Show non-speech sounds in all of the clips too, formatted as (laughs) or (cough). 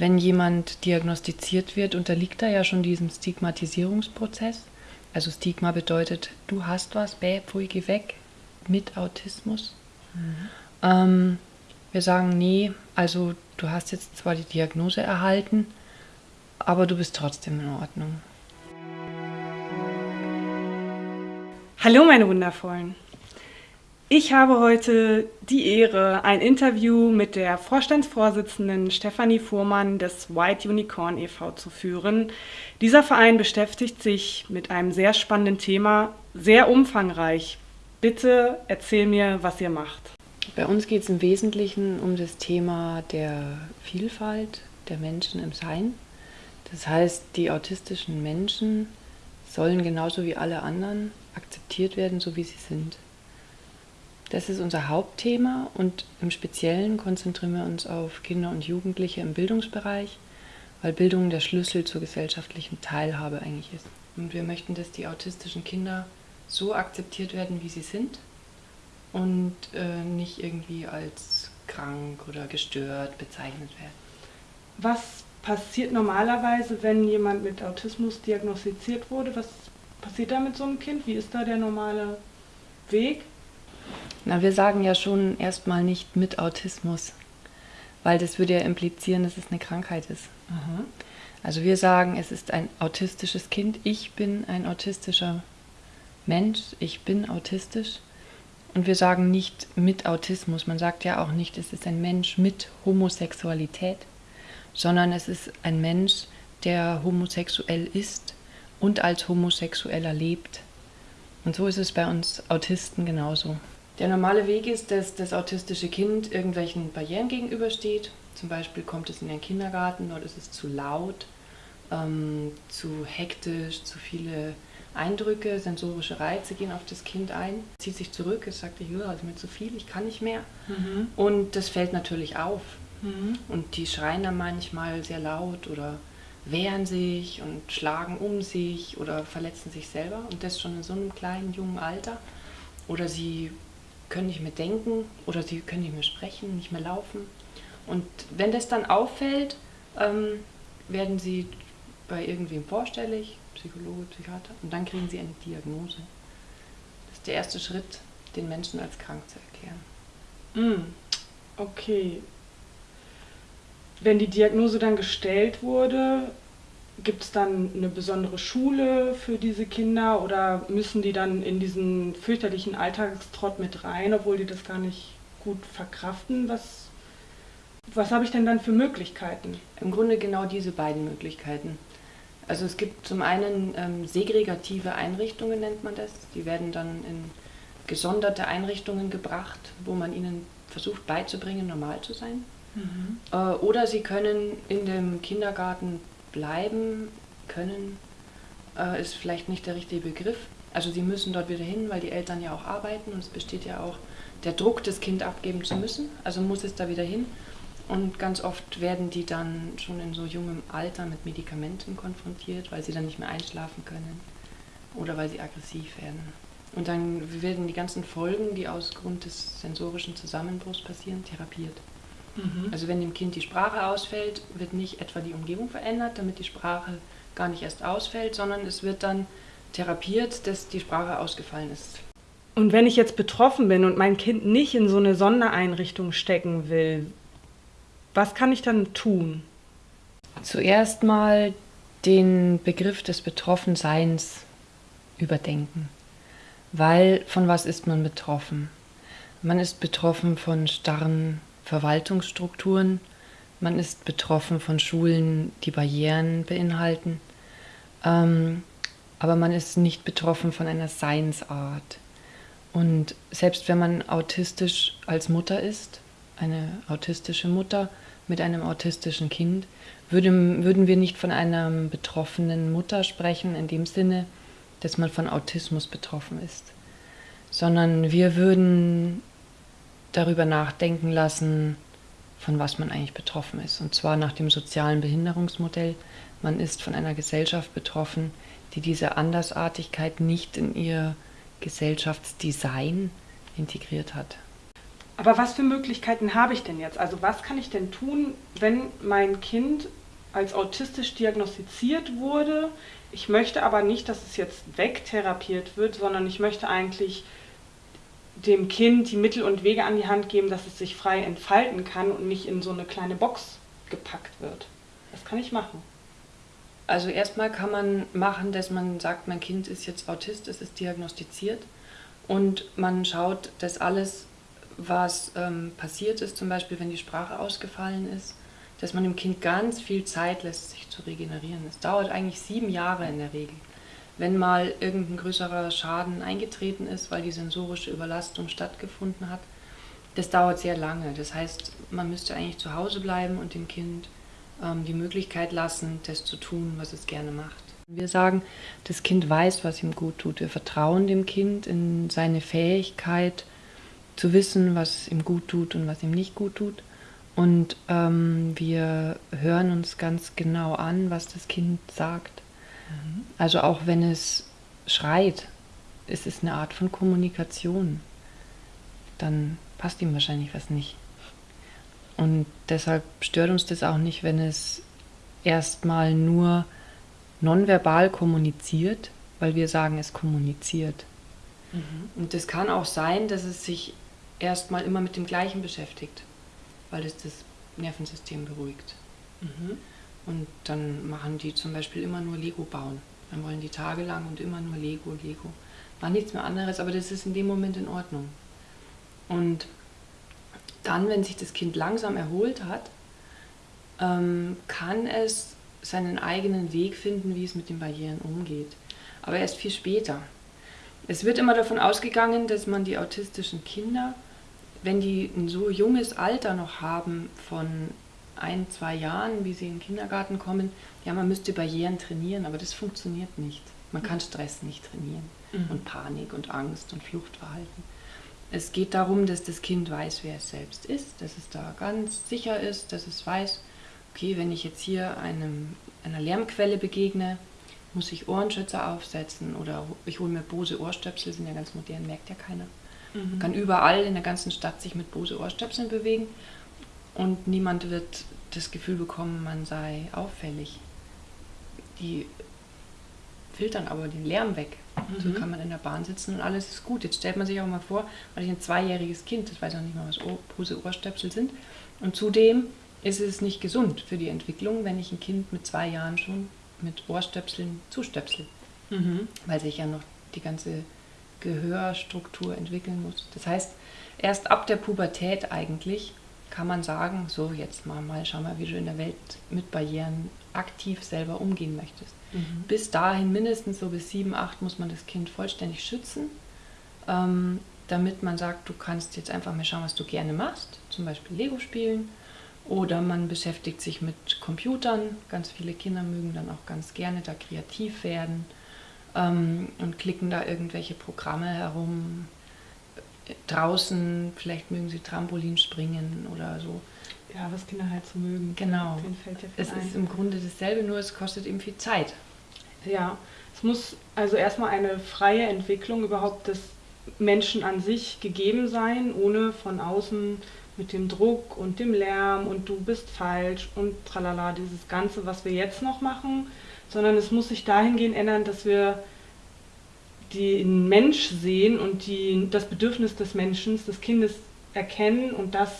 wenn jemand diagnostiziert wird, unterliegt er ja schon diesem Stigmatisierungsprozess. Also Stigma bedeutet, du hast was, bäh, pfui, geh weg mit Autismus. Mhm. Ähm, wir sagen, nee, also du hast jetzt zwar die Diagnose erhalten, aber du bist trotzdem in Ordnung. Hallo meine Wundervollen. Ich habe heute die Ehre, ein Interview mit der Vorstandsvorsitzenden Stefanie Fuhrmann des White Unicorn e.V. zu führen. Dieser Verein beschäftigt sich mit einem sehr spannenden Thema, sehr umfangreich. Bitte erzähl mir, was ihr macht. Bei uns geht es im Wesentlichen um das Thema der Vielfalt der Menschen im Sein. Das heißt, die autistischen Menschen sollen genauso wie alle anderen akzeptiert werden, so wie sie sind. Das ist unser Hauptthema und im Speziellen konzentrieren wir uns auf Kinder und Jugendliche im Bildungsbereich, weil Bildung der Schlüssel zur gesellschaftlichen Teilhabe eigentlich ist. Und wir möchten, dass die autistischen Kinder so akzeptiert werden, wie sie sind und äh, nicht irgendwie als krank oder gestört bezeichnet werden. Was passiert normalerweise, wenn jemand mit Autismus diagnostiziert wurde? Was passiert da mit so einem Kind? Wie ist da der normale Weg? Na, wir sagen ja schon erstmal nicht mit Autismus, weil das würde ja implizieren, dass es eine Krankheit ist. Aha. Also wir sagen, es ist ein autistisches Kind. Ich bin ein autistischer Mensch. Ich bin autistisch. Und wir sagen nicht mit Autismus. Man sagt ja auch nicht, es ist ein Mensch mit Homosexualität, sondern es ist ein Mensch, der homosexuell ist und als Homosexueller lebt. Und so ist es bei uns Autisten genauso. Der normale Weg ist, dass das autistische Kind irgendwelchen Barrieren gegenübersteht. Zum Beispiel kommt es in den Kindergarten, dort ist es zu laut, ähm, zu hektisch, zu viele Eindrücke, sensorische Reize gehen auf das Kind ein, zieht sich zurück, es sagt, ich höre also mir zu viel, ich kann nicht mehr. Mhm. Und das fällt natürlich auf. Mhm. Und die schreien dann manchmal sehr laut oder wehren sich und schlagen um sich oder verletzen sich selber. Und das schon in so einem kleinen, jungen Alter. Oder sie können nicht mehr denken oder sie können nicht mehr sprechen, nicht mehr laufen. Und wenn das dann auffällt, ähm, werden sie bei irgendwem vorstellig, Psychologe, Psychiater, und dann kriegen sie eine Diagnose. Das ist der erste Schritt, den Menschen als krank zu erklären. Mm, okay. Wenn die Diagnose dann gestellt wurde, Gibt es dann eine besondere Schule für diese Kinder oder müssen die dann in diesen fürchterlichen Alltagstrott mit rein, obwohl die das gar nicht gut verkraften? Was, was habe ich denn dann für Möglichkeiten? Im Grunde genau diese beiden Möglichkeiten. Also es gibt zum einen ähm, segregative Einrichtungen, nennt man das. Die werden dann in gesonderte Einrichtungen gebracht, wo man ihnen versucht beizubringen, normal zu sein. Mhm. Äh, oder sie können in dem Kindergarten bleiben können, äh, ist vielleicht nicht der richtige Begriff. Also sie müssen dort wieder hin, weil die Eltern ja auch arbeiten und es besteht ja auch der Druck, das Kind abgeben zu müssen. Also muss es da wieder hin. Und ganz oft werden die dann schon in so jungem Alter mit Medikamenten konfrontiert, weil sie dann nicht mehr einschlafen können oder weil sie aggressiv werden. Und dann werden die ganzen Folgen, die aus Grund des sensorischen Zusammenbruchs passieren, therapiert. Mhm. Also wenn dem Kind die Sprache ausfällt, wird nicht etwa die Umgebung verändert, damit die Sprache gar nicht erst ausfällt, sondern es wird dann therapiert, dass die Sprache ausgefallen ist. Und wenn ich jetzt betroffen bin und mein Kind nicht in so eine Sondereinrichtung stecken will, was kann ich dann tun? Zuerst mal den Begriff des Betroffenseins überdenken. Weil von was ist man betroffen? Man ist betroffen von starren Verwaltungsstrukturen. Man ist betroffen von Schulen, die Barrieren beinhalten. Ähm, aber man ist nicht betroffen von einer Seinsart. Und selbst wenn man autistisch als Mutter ist, eine autistische Mutter mit einem autistischen Kind, würde, würden wir nicht von einer betroffenen Mutter sprechen, in dem Sinne, dass man von Autismus betroffen ist, sondern wir würden darüber nachdenken lassen, von was man eigentlich betroffen ist. Und zwar nach dem sozialen Behinderungsmodell. Man ist von einer Gesellschaft betroffen, die diese Andersartigkeit nicht in ihr Gesellschaftsdesign integriert hat. Aber was für Möglichkeiten habe ich denn jetzt? Also was kann ich denn tun, wenn mein Kind als autistisch diagnostiziert wurde? Ich möchte aber nicht, dass es jetzt wegtherapiert wird, sondern ich möchte eigentlich dem Kind die Mittel und Wege an die Hand geben, dass es sich frei entfalten kann und nicht in so eine kleine Box gepackt wird. Was kann ich machen? Also erstmal kann man machen, dass man sagt, mein Kind ist jetzt Autist, es ist diagnostiziert und man schaut, dass alles, was ähm, passiert ist, zum Beispiel wenn die Sprache ausgefallen ist, dass man dem Kind ganz viel Zeit lässt, sich zu regenerieren. Es dauert eigentlich sieben Jahre in der Regel. Wenn mal irgendein größerer Schaden eingetreten ist, weil die sensorische Überlastung stattgefunden hat, das dauert sehr lange. Das heißt, man müsste eigentlich zu Hause bleiben und dem Kind ähm, die Möglichkeit lassen, das zu tun, was es gerne macht. Wir sagen, das Kind weiß, was ihm gut tut. Wir vertrauen dem Kind in seine Fähigkeit zu wissen, was ihm gut tut und was ihm nicht gut tut. Und ähm, wir hören uns ganz genau an, was das Kind sagt. Also auch wenn es schreit, ist es eine Art von Kommunikation. Dann passt ihm wahrscheinlich was nicht. Und deshalb stört uns das auch nicht, wenn es erstmal nur nonverbal kommuniziert, weil wir sagen, es kommuniziert. Mhm. Und es kann auch sein, dass es sich erstmal immer mit dem Gleichen beschäftigt, weil es das Nervensystem beruhigt. Mhm. Und dann machen die zum Beispiel immer nur Lego bauen. Dann wollen die tagelang und immer nur Lego, Lego. War nichts mehr anderes, aber das ist in dem Moment in Ordnung. Und dann, wenn sich das Kind langsam erholt hat, ähm, kann es seinen eigenen Weg finden, wie es mit den Barrieren umgeht. Aber erst viel später. Es wird immer davon ausgegangen, dass man die autistischen Kinder, wenn die ein so junges Alter noch haben, von ein, zwei Jahren, wie sie in den Kindergarten kommen, ja, man müsste Barrieren trainieren, aber das funktioniert nicht. Man kann Stress nicht trainieren mhm. und Panik und Angst und Fluchtverhalten. Es geht darum, dass das Kind weiß, wer es selbst ist, dass es da ganz sicher ist, dass es weiß, okay, wenn ich jetzt hier einem, einer Lärmquelle begegne, muss ich Ohrenschützer aufsetzen oder ich hole mir Bose Ohrstöpsel, sind ja ganz modern, merkt ja keiner. Mhm. Man kann überall in der ganzen Stadt sich mit Bose Ohrstöpseln bewegen und niemand wird das Gefühl bekommen, man sei auffällig. Die filtern aber den Lärm weg. Mhm. So kann man in der Bahn sitzen und alles ist gut. Jetzt stellt man sich auch mal vor, weil ich ein zweijähriges Kind, das weiß auch nicht mal, was Pose Ohrstöpsel sind. Und zudem ist es nicht gesund für die Entwicklung, wenn ich ein Kind mit zwei Jahren schon mit Ohrstöpseln zustöpsel. Mhm. Weil sich ja noch die ganze Gehörstruktur entwickeln muss. Das heißt, erst ab der Pubertät eigentlich kann man sagen, so jetzt mal, mal schau mal, wie du in der Welt mit Barrieren aktiv selber umgehen möchtest. Mhm. Bis dahin, mindestens so bis sieben, acht, muss man das Kind vollständig schützen, ähm, damit man sagt, du kannst jetzt einfach mal schauen, was du gerne machst, zum Beispiel Lego spielen. Oder man beschäftigt sich mit Computern. Ganz viele Kinder mögen dann auch ganz gerne da kreativ werden ähm, und klicken da irgendwelche Programme herum. Draußen, vielleicht mögen sie Trampolin springen oder so. Ja, was Kinder halt so mögen. Genau. Ja es ein. ist im Grunde dasselbe, nur es kostet eben viel Zeit. Ja, es muss also erstmal eine freie Entwicklung überhaupt des Menschen an sich gegeben sein, ohne von außen mit dem Druck und dem Lärm und du bist falsch und tralala, dieses Ganze, was wir jetzt noch machen, sondern es muss sich dahingehend ändern, dass wir den Mensch sehen und die, das Bedürfnis des Menschen, des Kindes erkennen und das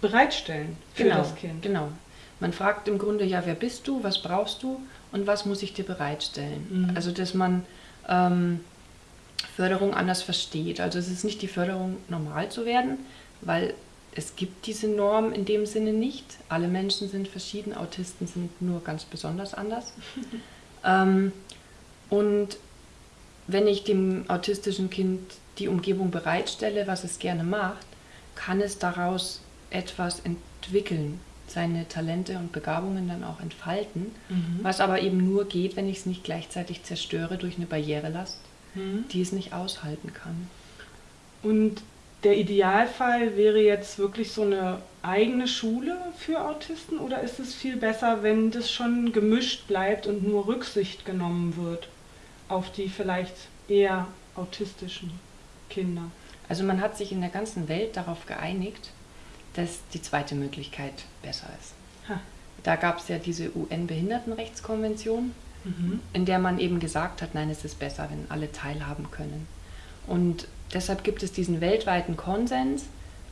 bereitstellen für genau, das Kind. Genau. Man fragt im Grunde, ja, wer bist du, was brauchst du und was muss ich dir bereitstellen? Mhm. Also, dass man ähm, Förderung anders versteht. Also, es ist nicht die Förderung, normal zu werden, weil es gibt diese Norm in dem Sinne nicht. Alle Menschen sind verschieden, Autisten sind nur ganz besonders anders. (laughs) ähm, und wenn ich dem autistischen Kind die Umgebung bereitstelle, was es gerne macht, kann es daraus etwas entwickeln, seine Talente und Begabungen dann auch entfalten, mhm. was aber eben nur geht, wenn ich es nicht gleichzeitig zerstöre durch eine Barrierelast, mhm. die es nicht aushalten kann. Und der Idealfall wäre jetzt wirklich so eine eigene Schule für Autisten oder ist es viel besser, wenn das schon gemischt bleibt und nur Rücksicht genommen wird auf die vielleicht eher autistischen Kinder? Also man hat sich in der ganzen Welt darauf geeinigt, dass die zweite Möglichkeit besser ist. Ha. Da gab es ja diese UN-Behindertenrechtskonvention, mhm. in der man eben gesagt hat, nein, es ist besser, wenn alle teilhaben können. Und deshalb gibt es diesen weltweiten Konsens,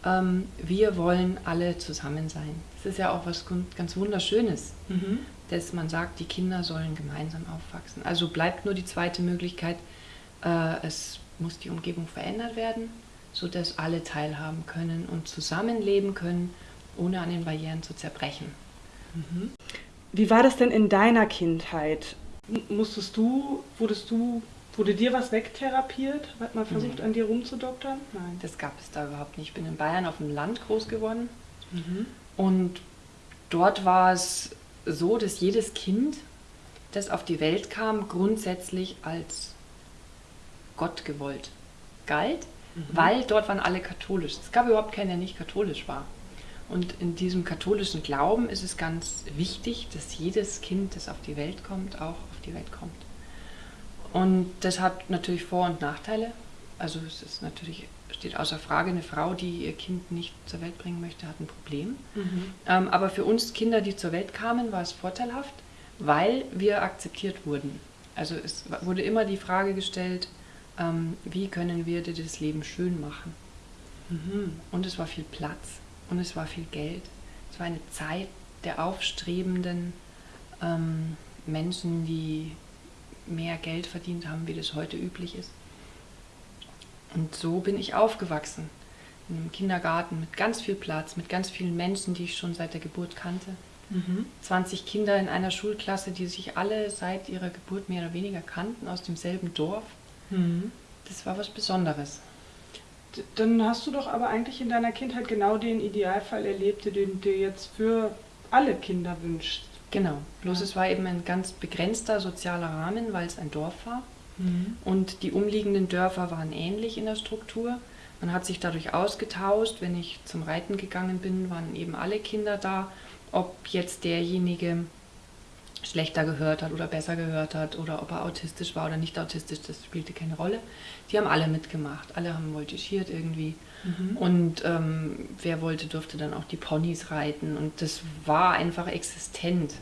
ähm, wir wollen alle zusammen sein. Das ist ja auch was ganz Wunderschönes, mhm. dass man sagt, die Kinder sollen gemeinsam aufwachsen. Also bleibt nur die zweite Möglichkeit, äh, es muss die Umgebung verändert werden, sodass alle teilhaben können und zusammenleben können, ohne an den Barrieren zu zerbrechen. Mhm. Wie war das denn in deiner Kindheit? Musstest du, wurdest du, wurde dir was wegtherapiert? Hat man versucht, mhm. an dir rumzudoktern? Nein. Das gab es da überhaupt nicht. Ich bin in Bayern auf dem Land groß geworden mhm. und dort war es so, dass jedes Kind, das auf die Welt kam, grundsätzlich als Gott gewollt galt, mhm. weil dort waren alle katholisch. Es gab überhaupt keinen, der nicht katholisch war. Und in diesem katholischen Glauben ist es ganz wichtig, dass jedes Kind, das auf die Welt kommt, auch auf die Welt kommt. Und das hat natürlich Vor- und Nachteile. Also es ist natürlich, steht außer Frage, eine Frau, die ihr Kind nicht zur Welt bringen möchte, hat ein Problem. Mhm. Ähm, aber für uns Kinder, die zur Welt kamen, war es vorteilhaft, weil wir akzeptiert wurden. Also es wurde immer die Frage gestellt, ähm, wie können wir dir das Leben schön machen. Mhm. Und es war viel Platz und es war viel Geld. Es war eine Zeit der aufstrebenden ähm, Menschen, die mehr Geld verdient haben, wie das heute üblich ist. Und so bin ich aufgewachsen. In einem Kindergarten mit ganz viel Platz, mit ganz vielen Menschen, die ich schon seit der Geburt kannte. Mhm. 20 Kinder in einer Schulklasse, die sich alle seit ihrer Geburt mehr oder weniger kannten, aus demselben Dorf. Mhm. Das war was Besonderes. Dann hast du doch aber eigentlich in deiner Kindheit genau den Idealfall erlebt, den du dir jetzt für alle Kinder wünschst. Genau, bloß ja. es war eben ein ganz begrenzter sozialer Rahmen, weil es ein Dorf war. Mhm. Und die umliegenden Dörfer waren ähnlich in der Struktur. Man hat sich dadurch ausgetauscht. Wenn ich zum Reiten gegangen bin, waren eben alle Kinder da. Ob jetzt derjenige schlechter gehört hat oder besser gehört hat oder ob er autistisch war oder nicht autistisch, das spielte keine Rolle. Die haben alle mitgemacht, alle haben voltigiert irgendwie. Mhm. Und ähm, wer wollte, durfte dann auch die Ponys reiten und das war einfach existent.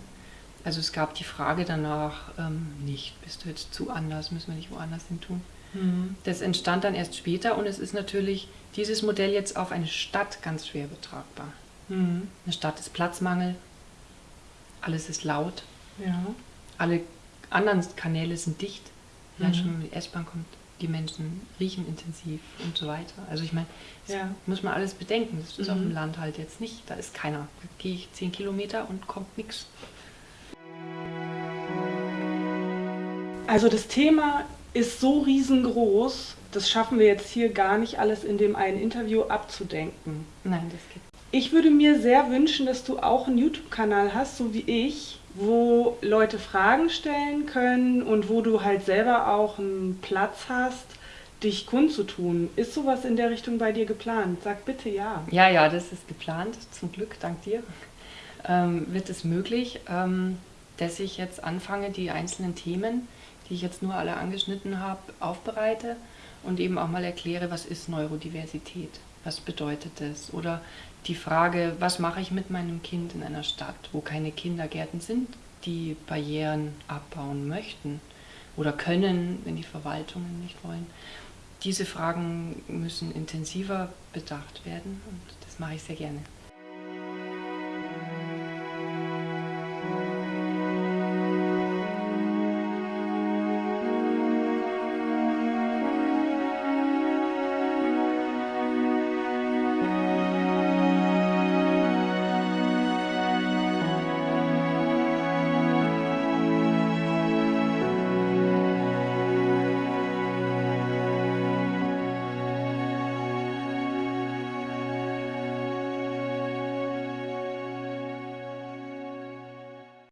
Also es gab die Frage danach ähm, nicht, bist du jetzt zu anders, müssen wir nicht woanders hin tun. Mhm. Das entstand dann erst später und es ist natürlich dieses Modell jetzt auf eine Stadt ganz schwer betragbar. Mhm. Eine Stadt ist Platzmangel, alles ist laut, ja. Alle anderen Kanäle sind dicht. Mhm. schon, wenn die S-Bahn kommt, die Menschen riechen intensiv und so weiter. Also ich meine, das ja. muss man alles bedenken. Das ist mhm. auf dem Land halt jetzt nicht. Da ist keiner. Da gehe ich zehn Kilometer und kommt nichts. Also das Thema ist so riesengroß, das schaffen wir jetzt hier gar nicht alles in dem einen Interview abzudenken. Nein, das geht. Ich würde mir sehr wünschen, dass du auch einen YouTube-Kanal hast, so wie ich, wo Leute Fragen stellen können und wo du halt selber auch einen Platz hast, dich kundzutun. Ist sowas in der Richtung bei dir geplant? Sag bitte ja. Ja, ja, das ist geplant. Zum Glück, dank dir. Ähm, wird es möglich, ähm, dass ich jetzt anfange, die einzelnen Themen, die ich jetzt nur alle angeschnitten habe, aufbereite und eben auch mal erkläre, was ist Neurodiversität, was bedeutet das oder die Frage, was mache ich mit meinem Kind in einer Stadt, wo keine Kindergärten sind, die Barrieren abbauen möchten oder können, wenn die Verwaltungen nicht wollen. Diese Fragen müssen intensiver bedacht werden und das mache ich sehr gerne.